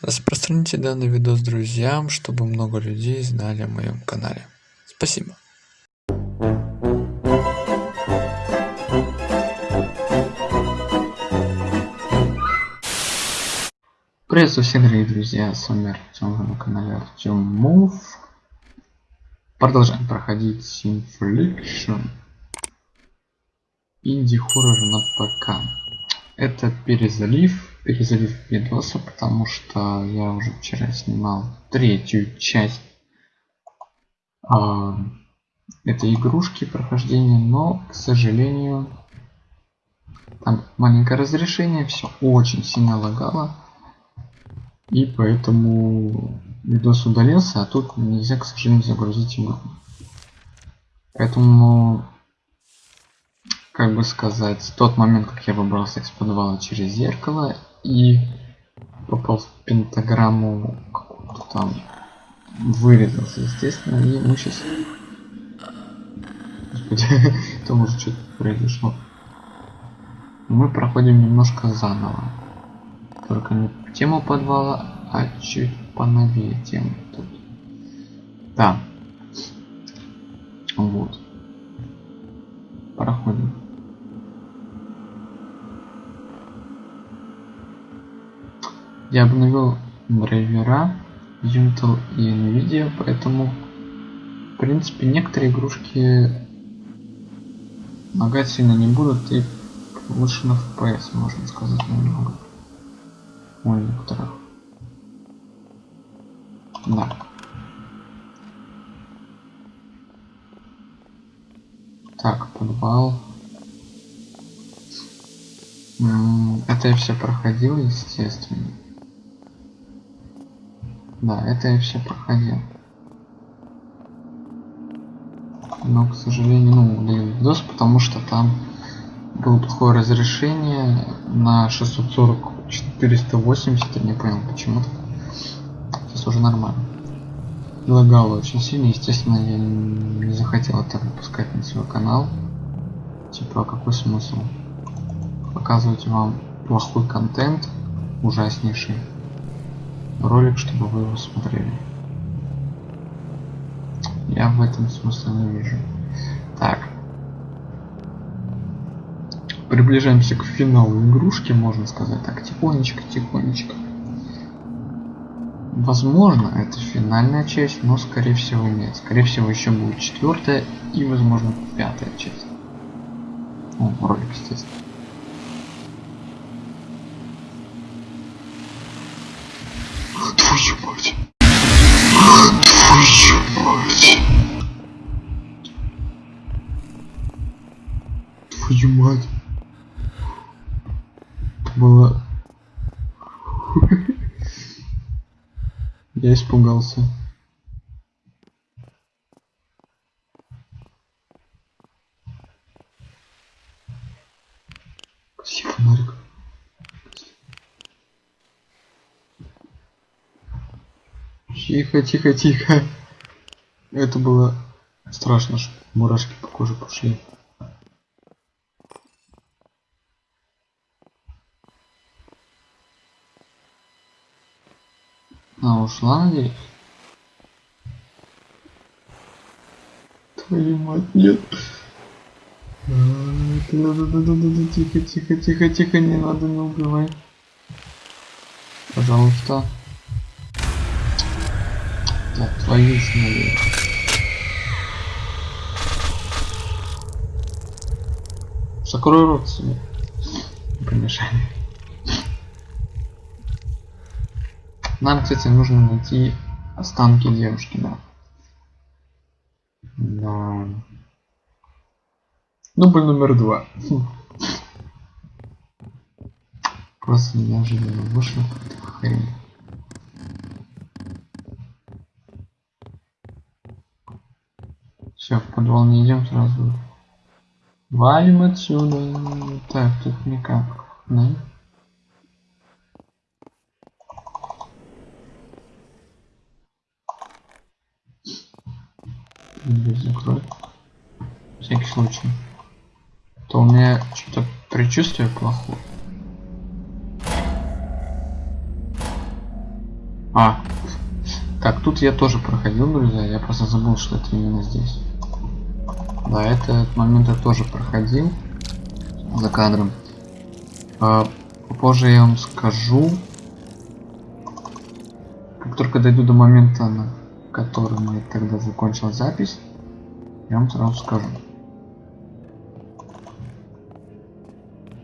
Распространите данный видос друзьям, чтобы много людей знали о моем канале. Спасибо. Приветствую всех, дорогие друзья, с вами Артем на канале Артем Мув. Продолжаем проходить Infliction. Инди-хоррор на ПК. Это перезалив, перезалив видоса, потому что я уже вчера снимал третью часть э, этой игрушки прохождения, но, к сожалению, там маленькое разрешение, все очень сильно лагало. И поэтому видос удалился, а тут нельзя, к сожалению, загрузить игру. Поэтому как бы сказать, тот момент, как я выбрался из подвала через зеркало и попал в пентаграмму какую-то там, вырезался, естественно, и мы сейчас... Господи, там уже что-то произошло. Мы проходим немножко заново. Только не тему подвала, а чуть поновее тему тут. Да. Вот. Проходим. Я обновил драйвера Intel и Nvidia, поэтому в принципе некоторые игрушки лагать сильно не будут и лучше на FPS можно сказать немного. У некоторых. Да. Так, подвал. Это я все проходил, естественно. Да, это я все проходил. Но, к сожалению, ну, удалил видос, потому что там было плохое разрешение на 640 480, я не понял почему-то. Сейчас уже нормально. Лагало очень сильно, естественно, я не захотел это выпускать на свой канал. Типа, какой смысл? Показывать вам плохой контент, ужаснейший ролик, чтобы вы его смотрели. Я в этом смысла не вижу. Так. Приближаемся к финалу игрушки, можно сказать так, тихонечко, тихонечко. Возможно, это финальная часть, но скорее всего нет. Скорее всего еще будет четвертая и, возможно, пятая часть. Ну, ролик, естественно. Твою мать. Было... Я испугался. Спасибо, фонарик. Тихо, тихо, тихо. Это было страшно, что мурашки по коже пошли. А, ушла, надеюсь? Твою мать, нет. А, тихо, тихо, тихо, тихо, не надо, не убивай. Пожалуйста. Да, твою налево. Закрой рот себе. Помешай. Нам, кстати, нужно найти останки девушки, да. Да. Дубль номер два. Просто неожиданно вышло хрень. Все, в подвал не идем сразу. Валим отсюда. Так, тут никак. Да? Дверь закрой. Всякий случай. То у меня что-то предчувствие плохое. А. Так, тут я тоже проходил, друзья. Я просто забыл, что это именно здесь. Да, этот момент я тоже проходил за кадром. А, позже я вам скажу. Как только дойду до момента, на котором я тогда закончил запись, я вам сразу скажу.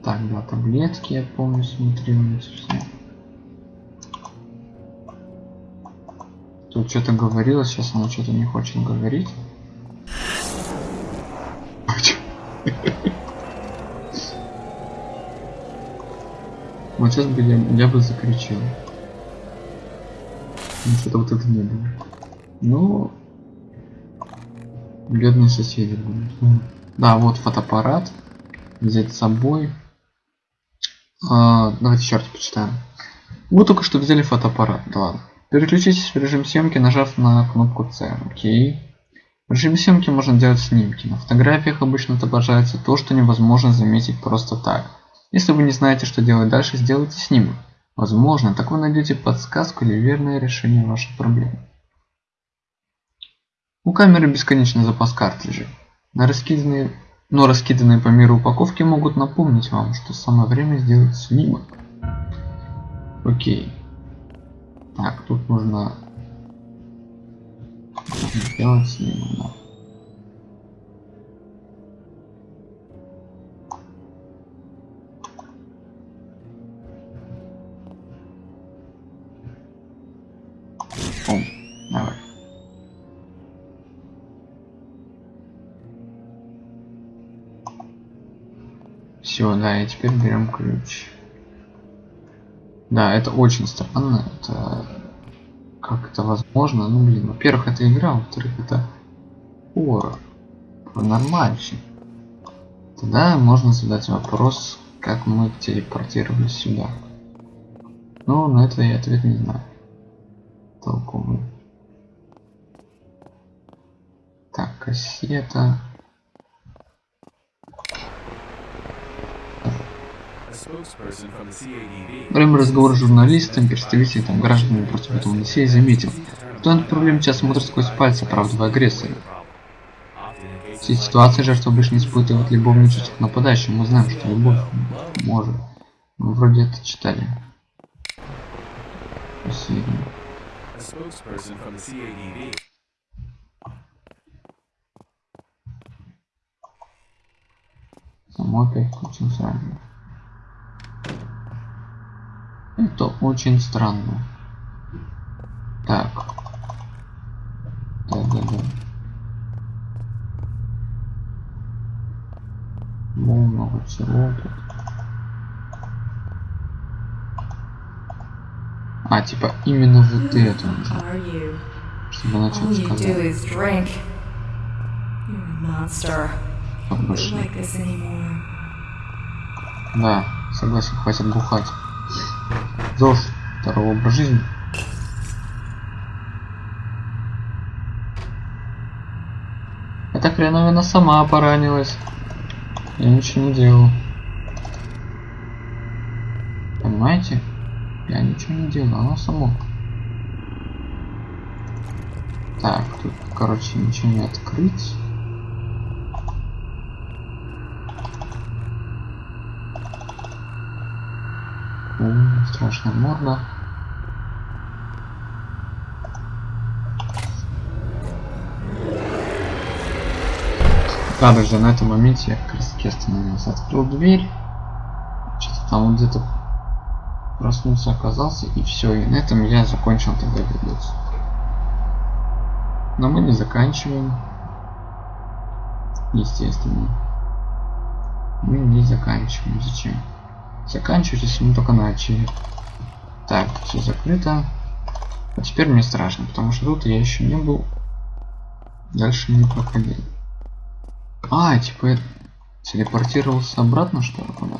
Так, да, таблетки, я помню, смотрел на все. Тут что-то говорила, сейчас она что-то не хочет говорить. Вот сейчас бы я, я бы закричал. Ну, что-то вот это не было. Ну, бедные соседи будут. Да, вот фотоаппарат. Взять с собой. А, давайте раз почитаем. Мы только что взяли фотоаппарат. Да ладно. Переключитесь в режим съемки, нажав на кнопку C. Окей. В режиме съемки можно делать снимки. На фотографиях обычно отображается то, что невозможно заметить просто так. Если вы не знаете, что делать дальше, сделайте снимок. Возможно, так вы найдете подсказку или верное решение вашей проблемы. У камеры бесконечный запас картриджей. На раскиданные, но раскиданные по миру упаковки могут напомнить вам, что самое время сделать снимок. Окей. Так, тут нужно сделать снимок. Да. О, Все, да, и теперь берем ключ. Да, это очень странно. Это как это возможно? Ну блин, во-первых, это игра, во-вторых, это хоррор. Нормальщик. Тогда можно задать вопрос, как мы телепортировались сюда. Но на это я ответ не знаю. Толковый. Так, кассета. Во время разговора с журналистом, представителем гражданами против этого Одиссея заметил, что он проблем сейчас смотрит сквозь пальцы, оправдывая агрессора. В этой ситуации жертва обычно испытывает любовный чувство к нападающему. Мы знаем, что любовь может. Мы вроде это читали. Спасибо. Само опять включим сразу. Это очень странно. Так. Да, да, да. Ну, много всего тут. А, типа, именно вот это нужно. Чтобы начать сказать. Так больше. Да, согласен, хватит бухать. ЗОЖ, второго образ жизни. Эта хреновина сама поранилась. Я ничего не делал. Понимаете? Я ничего не делал, оно само. Так, тут, короче, ничего не открыть. О, страшно морда. Да, друзья, на этом моменте я как остановился. Открыл дверь. Что-то там вот где-то проснулся, оказался, и все. И на этом я закончил тогда видос. Но мы не заканчиваем. Естественно. Мы не заканчиваем. Зачем? Заканчивать, если мы только начали. Так, все закрыто. А теперь мне страшно, потому что тут я еще не был. Дальше не проходил. А, типа я телепортировался обратно, что ли, куда?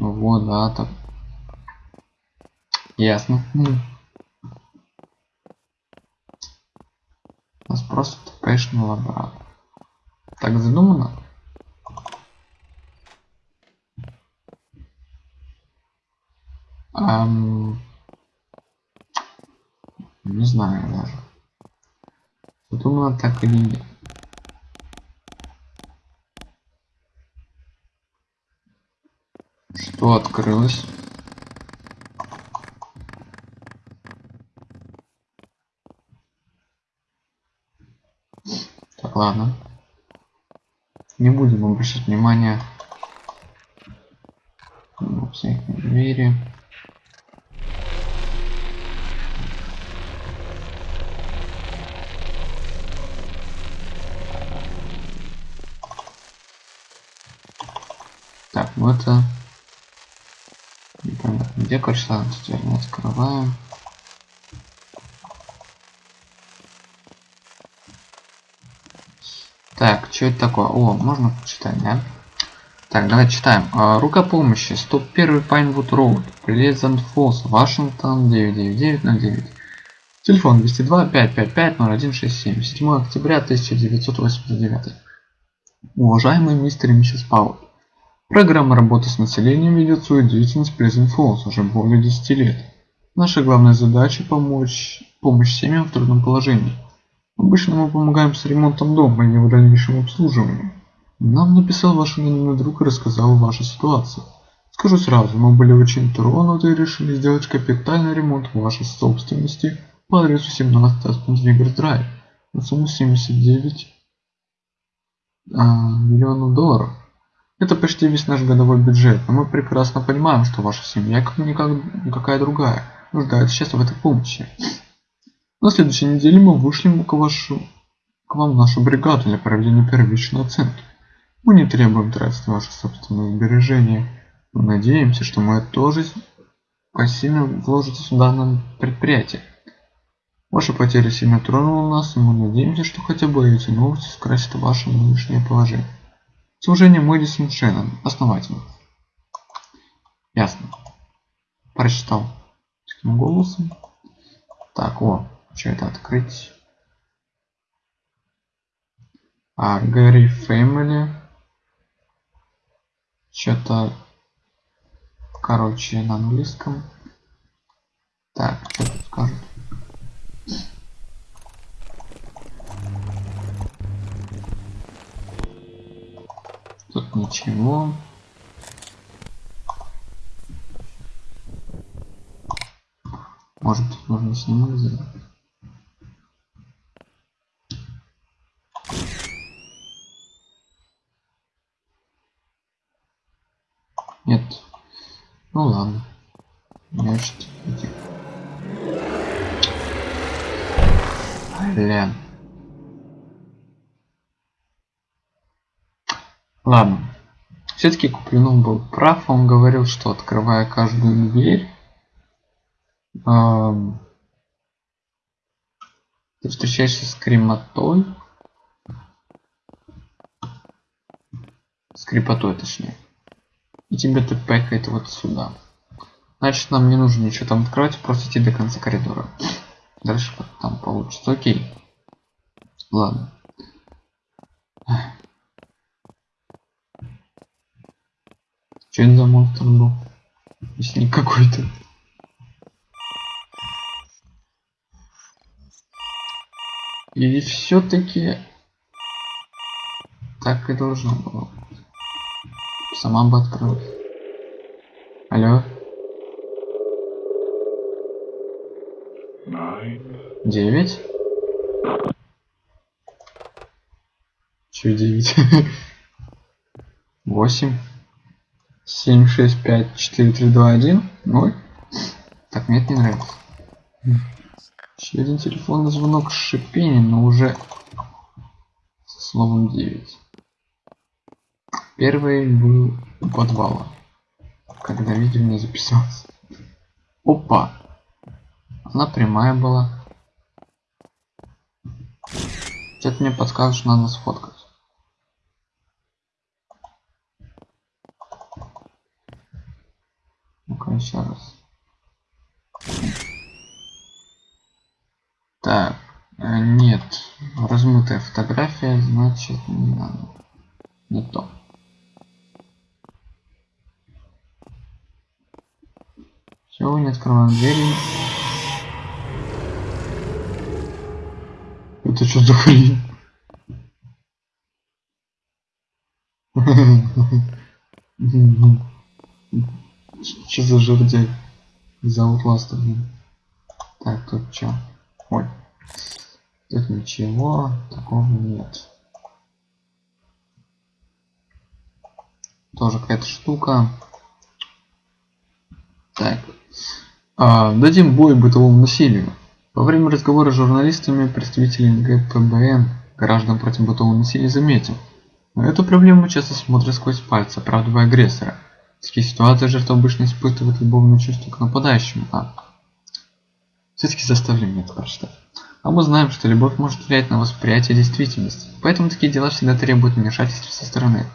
Ну вот, да, так. Ясно. У нас просто тпшного обратно. Так задумано? Ам... Не знаю даже. Думала так или нет. Что открылось? Так, ладно. Не будем обращать внимание на всякие двери. Так, ну это непонятно где короче теперь мы открываем так что это такое? О можно почитать да? Так давай читаем. А, рука помощи. 101 Pinewood Road Pleasant Falls Вашингтон 99909 телефон 202 555 0167 7 октября 1989 уважаемый мистер и миссис пауэлл Программа работы с населением ведет свою деятельность Pleasant Falls уже более 10 лет. Наша главная задача – помочь, помощь семьям в трудном положении. Обычно мы помогаем с ремонтом дома и его дальнейшим обслуживанием. Нам написал ваш анонимный друг и рассказал о вашей ситуации. Скажу сразу, мы были очень тронуты и решили сделать капитальный ремонт вашей собственности по адресу 17 Аспен Драйв на сумму 79 а, миллионов долларов. Это почти весь наш годовой бюджет, но мы прекрасно понимаем, что ваша семья, как никак, никакая другая, нуждается сейчас в этой помощи. На следующей неделе мы вышлем к, вашу, к вам нашу бригаду для проведения первичной оценки. Мы не требуем тратить ваши собственные сбережения. Мы надеемся, что мы тоже посильно вложитесь в данное предприятие. Ваша потеря сильно тронула нас, и мы надеемся, что хотя бы эти новости скрасят ваше нынешнее положение. Служение Мэдисон Шеннон. Основатель. Ясно. Прочитал таким голосом. Так, о, что это открыть? А, Гэри Фэмили. Что-то, короче, на английском. Так, что тут скажут? Тут ничего. Может тут можно снимать сделать? Нет. Ну ладно. Значит, иди. Блин. Ладно. Все-таки Куплинов был прав. Он говорил, что открывая каждую дверь, эм, ты встречаешься с кремотой. С крепотой, точнее. И тебе тут пэкает вот сюда. Значит, нам не нужно ничего там открывать, просто идти до конца коридора. Дальше там получится. Окей. Ладно. Что это за монстр был? Если какой-то. Или все-таки так и должно было. Сама бы открылась. Алло. Девять? Че девять? Восемь? 7, 6, 5, 4, 3, 2, 1, 0. Так, мне это не нравится. Еще один телефонный звонок с шипением, но уже со словом 9. Первый был у подвала, когда видео не записалось. Опа! Она прямая была. Что-то мне подсказывает, что надо сфоткать. Ну-ка еще раз. Так, э, нет, размытая фотография, значит не надо. Не то. Все, не открываем двери. Это что за хрень? Что за жердяй? За Outlast, блин. Так, тут что? Ой. Тут ничего такого нет. Тоже какая-то штука. Так. А, дадим бой бытовому насилию. Во время разговора с журналистами представители ГПБН граждан против бытового насилия заметил. На эту проблему часто смотрят сквозь пальцы, оправдывая агрессора. В таких ситуациях жертва обычно испытывает любовное чувство к нападающему, а все-таки заставили меня это прочитать. А мы знаем, что любовь может влиять на восприятие действительности, поэтому такие дела всегда требуют вмешательства со стороны.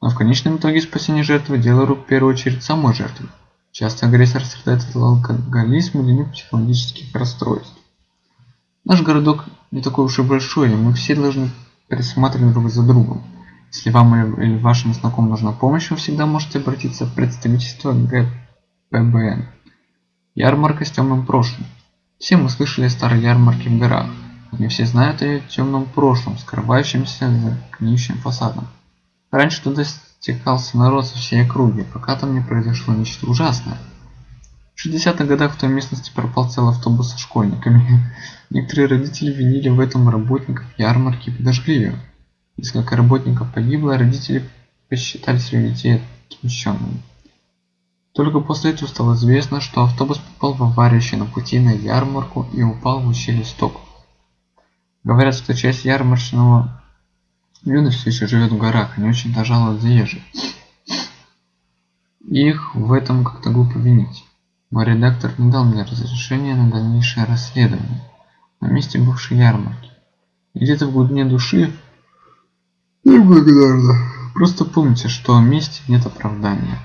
Но в конечном итоге спасение жертвы – дело рук в первую очередь самой жертвы. Часто агрессор страдает от алкоголизма или психологических расстройств. Наш городок не такой уж и большой, и мы все должны присматривать друг за другом. Если вам или вашим знакомым нужна помощь, вы всегда можете обратиться в представительство ГПБН. Ярмарка с темным прошлым. Все мы слышали о старой ярмарке в горах. Не все знают о ее темном прошлом, скрывающемся за гниющим фасадом. Раньше туда стекался народ со всей округи, пока там не произошло нечто ужасное. В 60-х годах в той местности пропал целый автобус со школьниками. Некоторые родители винили в этом работников ярмарки и подожгли ее. Несколько работников погибло, а родители посчитали своих детей отмещенными. Только после этого стало известно, что автобус попал в аварию еще на пути на ярмарку и упал в ущелье стоков. Говорят, что часть ярмарочного все еще живет в горах, они очень-то жалуют заезжих. Их в этом как-то глупо винить. Мой редактор не дал мне разрешения на дальнейшее расследование на месте бывшей ярмарки. Где-то в глубине души Неблагодарно. Просто помните, что в мести нет оправдания.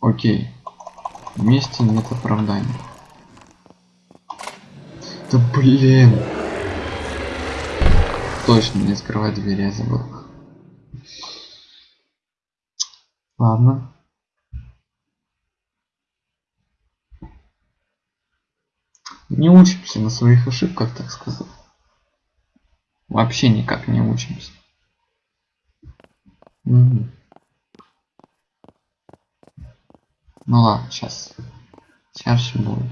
Окей. Мести нет оправдания. Да блин. Точно не открывать двери, я забыл. Ладно. Не учимся на своих ошибках, так сказать. Вообще никак не учимся. Угу. Ну ладно, сейчас. Сейчас все будет.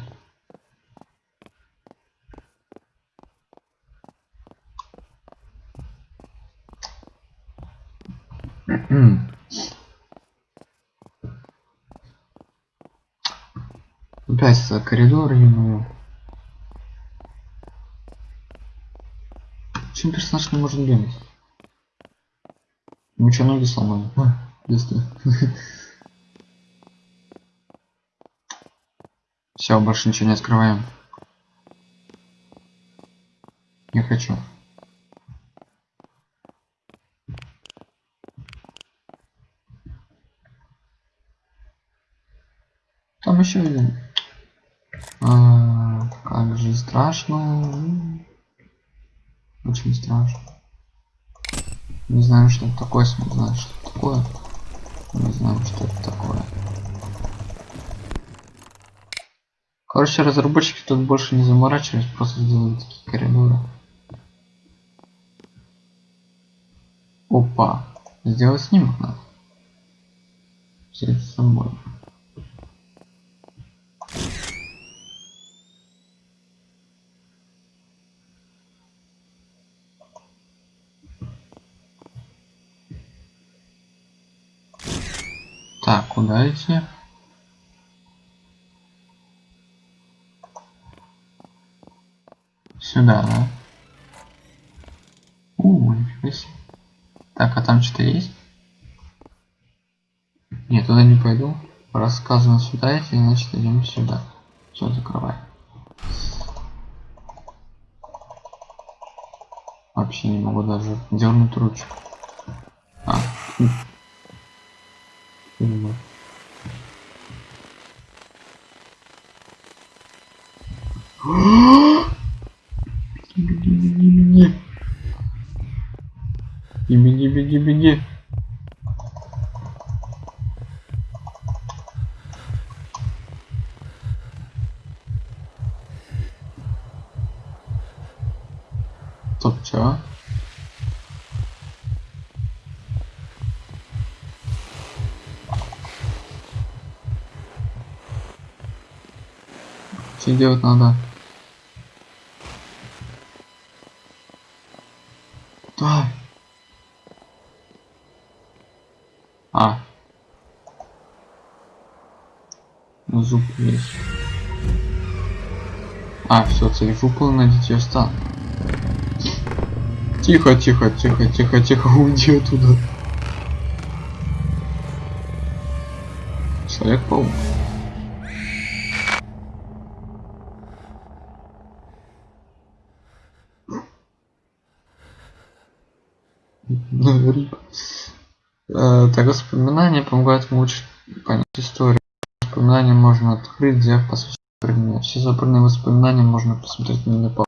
Опять коридор ему. Почему персонаж не может бегать? Ну что, ноги сломали? А, если. Все, больше ничего не открываем. Не хочу. Там еще один. А, как же страшно. Очень страшно. Не знаю, что это такое, знаю, что это такое. Не знаю, что это такое. Короче, разработчики тут больше не заморачивались, просто сделали такие коридоры. Опа. Сделать снимок надо. С собой. Так, куда идти? Сюда, да? У, нифига себе. Так, а там что-то есть? Нет, туда не пойду. Рассказано сюда идти, значит идем сюда. Все, закрывай. Вообще не могу даже дернуть ручку. А, понимаю. Беги, беги, беги. И беги, беги, беги. Все. Что делать надо? Давай. А. Ну, зуб есть. А, все, цель выполнена, дитя стан. Тихо, тихо, тихо, тихо, тихо, уйди оттуда. Человек-паук. Рип. Э, Так, воспоминания помогают лучше понять историю. Воспоминания можно открыть, взяв по сути предмет. Все забранные воспоминания можно посмотреть на по.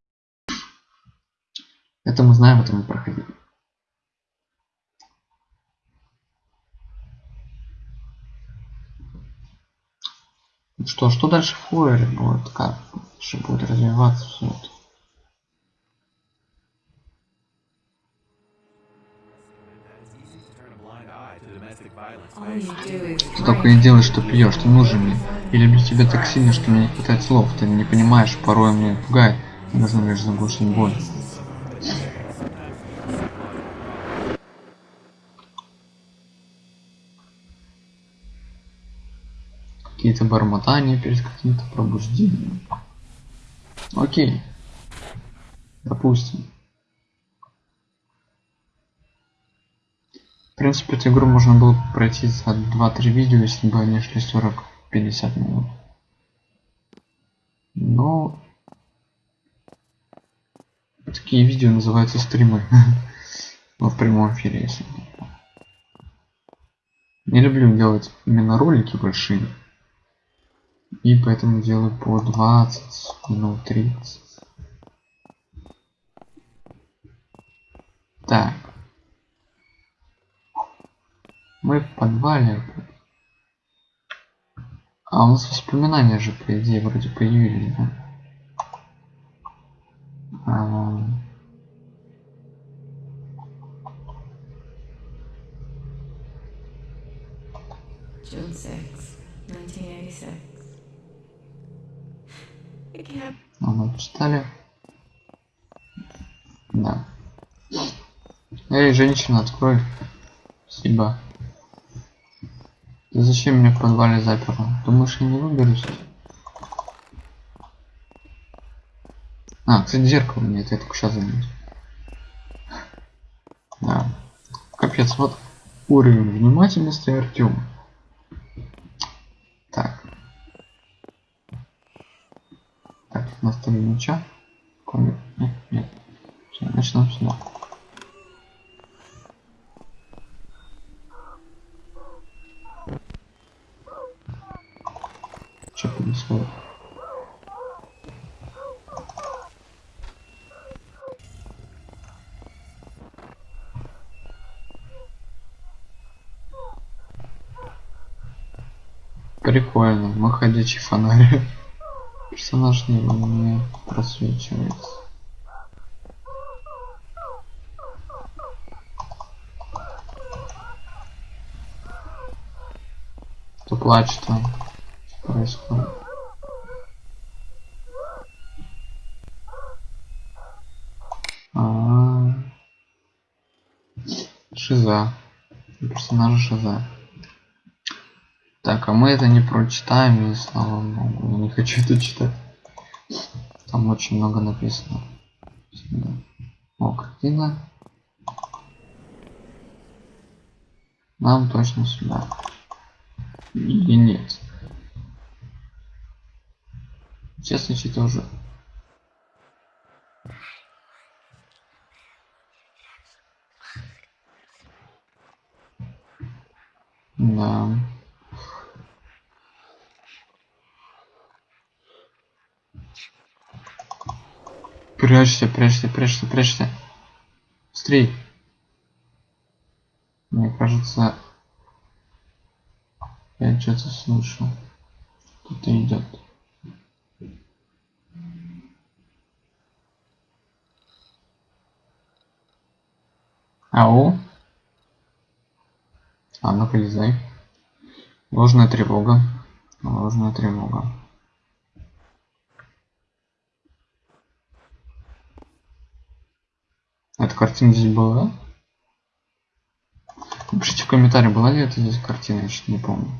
Это мы знаем, это мы проходили. Что, что дальше в Флоере будет? Как же будет развиваться все это? Ты только и делаешь, что пьешь, ты нужен мне. Я люблю тебя так сильно, что мне не хватает слов. Ты не понимаешь, порой мне пугает. Ты нужно лишь заглушить боль. Какие-то бормотания перед каким-то пробуждением. Окей. Допустим. Принципе, эту игру можно было бы пройти за 2-3 видео, если бы они шли 40-50 минут. Но такие видео называются стримы. Ну, в прямом эфире, если. Не люблю делать именно ролики большие. И поэтому делаю по 20 минут 30. Так. Мы в подвале. А у нас воспоминания же, по идее, вроде появились, да? А, June 6, 1986. It can't а мы почитали. Да. Эй, женщина, открой. Спасибо. Ты зачем меня в подвале заперла? Думаешь, я не выберусь? А, кстати, зеркало мне это я только сейчас заметил. Да. Капец, вот уровень внимательности Артем. Так. Так, на столе меча. Комик. Нет, нет. Всё, начнем сюда. Что происходит? Прикольно, мы ходячий фонарь. Персонаж не, не просвечивается. Кто плачет там? Что происходит? А -а -а. Шиза. Персонажа Шиза. Так, а мы это не прочитаем, и слава богу, я не хочу это читать. Там очень много написано. О, картина. Нам точно сюда. Или нет. Честно, что-то уже. Да. Прячься, прячься, прячься, прячься. Быстрей. Мне кажется, я что-то слышу. Кто-то идет. Ау. А, ну полезай. Ложная тревога. Ложная тревога. Эта картина здесь была? Напишите в комментарии, была ли это здесь картина, я что-то не помню.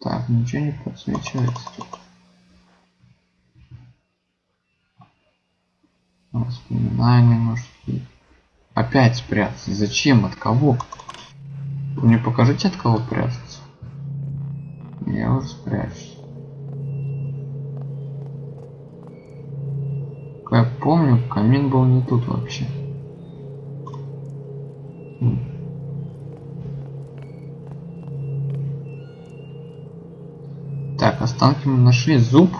Так, ничего не подсвечивается тут. Воспоминания, может быть. Опять спрятаться. Зачем? От кого? Мне покажите, от кого прятаться. Помню, камин был не тут вообще. Так, останки мы нашли. Зуб.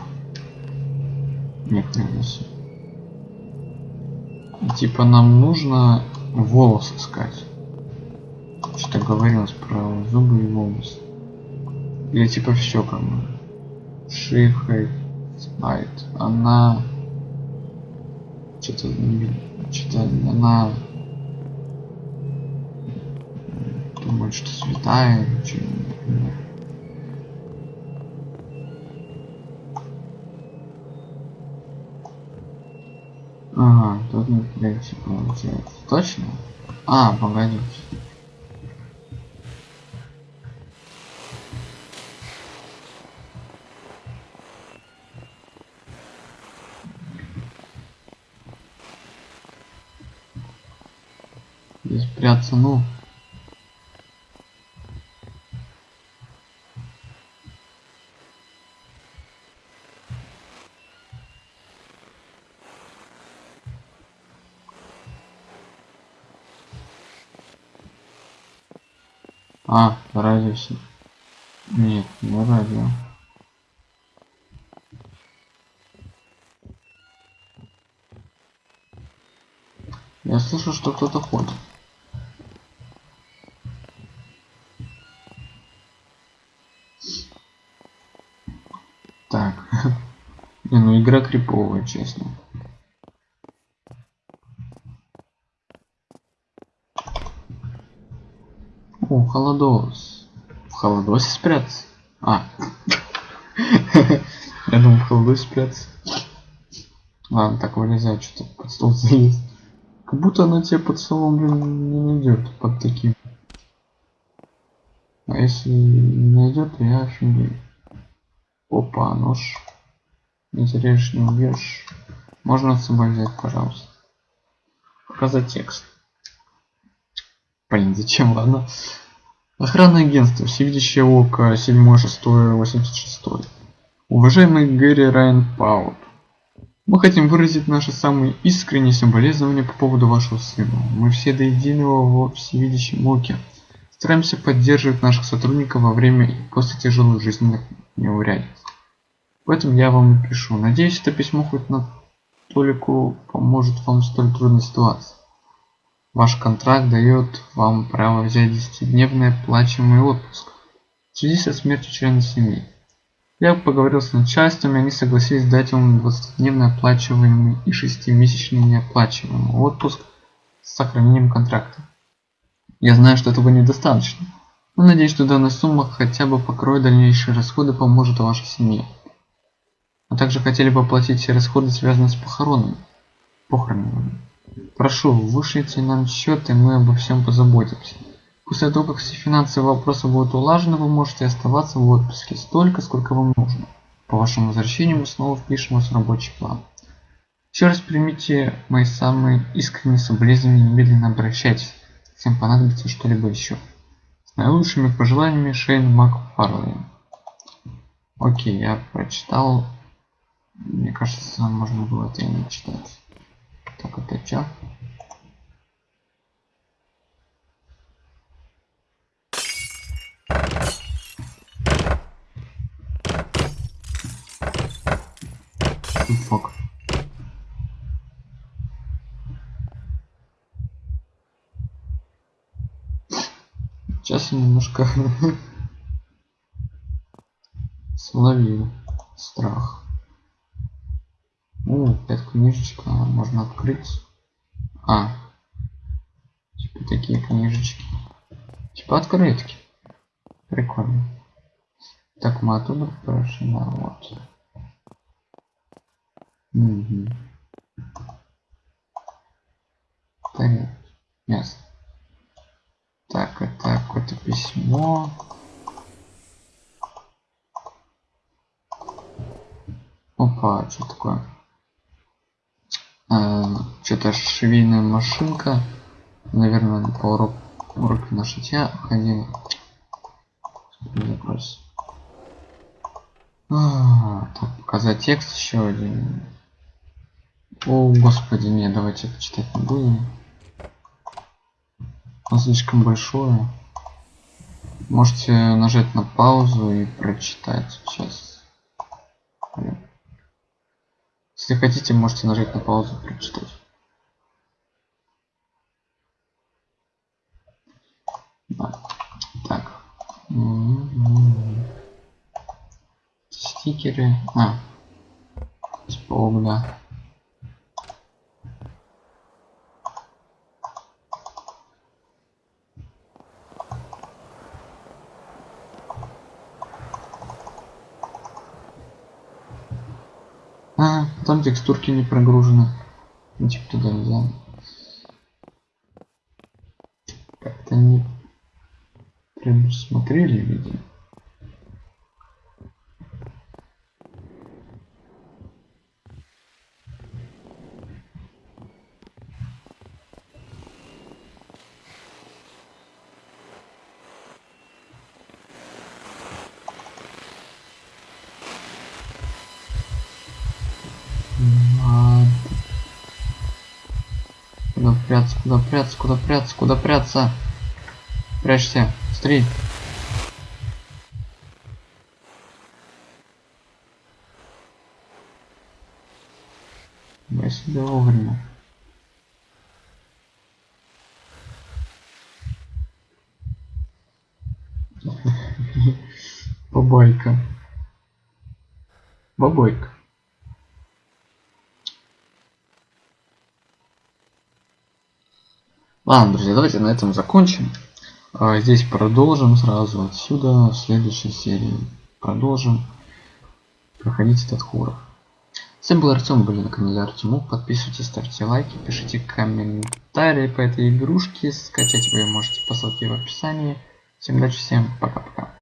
Не хрена себе. Типа нам нужно волос искать. Что говорилось про зубы и волосы. Или типа все как бы. Шифрейт. Она что-то что-то она думает, что святая, или что, например. Ага, тут не прийти получается. Точно? А, погодите. Здесь прятаться, ну. А, радио. си- Нет, не радио. Я слышу, что кто-то ходит. Так. Не, ну игра криповая, честно. О, холодос. В холодосе спрятаться? А. Я думал, в холодосе спрятаться. Ладно, так вылезай, что-то под стол залез. Как будто она тебя под столом, блин, не найдет под таким. А если не найдет, я офигею. Опа, нож. Не теряешь, не убьешь. Можно с собой взять, пожалуйста. Показать текст. Блин, зачем, ладно. Охранное агентство, всевидящее око, 7, 6, 86. Уважаемый Гэри Райан Паут, мы хотим выразить наши самые искренние соболезнования по поводу вашего сына. Мы все до единого во всевидящем оке. Стараемся поддерживать наших сотрудников во время и после тяжелых жизненных неурядиц. Поэтому я вам и пишу. Надеюсь, это письмо хоть на толику поможет вам в столь трудной ситуации. Ваш контракт дает вам право взять 10-дневный оплачиваемый отпуск в связи со смертью члена семьи. Я поговорил с начальством, и они согласились дать вам 20-дневный оплачиваемый и 6-месячный неоплачиваемый отпуск с сохранением контракта. Я знаю, что этого недостаточно, но надеюсь, что данная сумма хотя бы покроет дальнейшие расходы, поможет вашей семье. А также хотели бы оплатить все расходы, связанные с похоронами. Похоронами. Прошу, вышлите нам счет, и мы обо всем позаботимся. После того, как все финансовые вопросы будут улажены, вы можете оставаться в отпуске столько, сколько вам нужно. По вашему возвращению мы снова впишем вас в рабочий план. Еще раз примите мои самые искренние соболезнования и немедленно обращайтесь. Всем понадобится что-либо еще. С наилучшими пожеланиями Шейн Макфарлейн. Окей, я прочитал. Мне кажется, можно было это читать. Так, это чё? Фак. Сейчас немножко словил страх. О, пять книжечек а, можно открыть. А. Типа такие книжечки. Типа открытки. Прикольно. Так, мы оттуда прошли, да, вот. Угу. Так, ясно. Так, это какое-то письмо. Опа, что такое? А, Что-то швейная машинка. Наверное, по урок, уроку на шитья ходила. Запрос. А, так, показать текст еще один. О, господи, нет, давайте почитать не будем. Он слишком большое. Можете нажать на паузу и прочитать сейчас. Если хотите, можете нажать на паузу и прочитать. Да. Так. Стикеры. А. Спок, да. А, там текстурки не прогружены. Ну, типа туда нельзя. Как-то не предусмотрели, видимо. Ладно. Куда прятаться, куда прятаться, куда прятаться, куда прятаться? Прячься, смотри. Я себя вовремя. Бабайка. Бабайка. Ладно, друзья, давайте на этом закончим. А, здесь продолжим сразу отсюда в следующей серии. Продолжим проходить этот хоррор. С вами был Артем, были на канале Артемук. Подписывайтесь, ставьте лайки, пишите комментарии по этой игрушке. Скачать вы можете по ссылке в описании. Всем удачи, всем пока-пока.